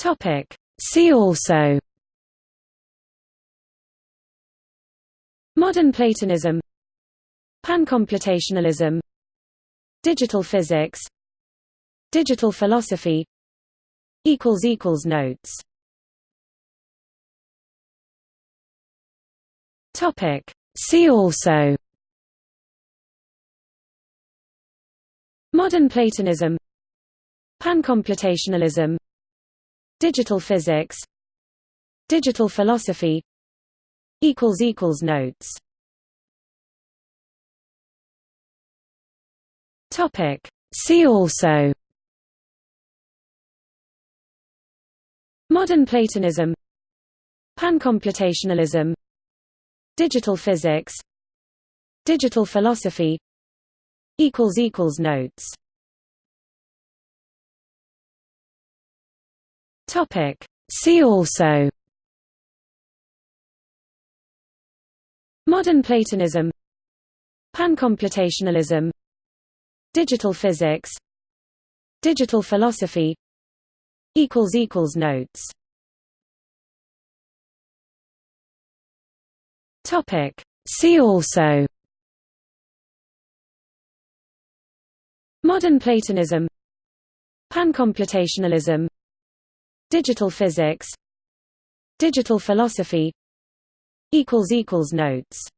Topic. See also. Modern Platonism. Pancomputationalism. Digital physics. Digital philosophy. Notes. Topic. See also. Modern Platonism. Pancomputationalism Digital physics. Digital philosophy. Notes. See also. Modern Platonism. Pancomputationalism. Digital physics. Digital philosophy. Notes Topic. See also. Modern Platonism. Pancomputationalism. Digital physics. Digital philosophy. Notes. Topic. See also. Modern Platonism. Pancomputationalism Digital physics. Digital philosophy. Notes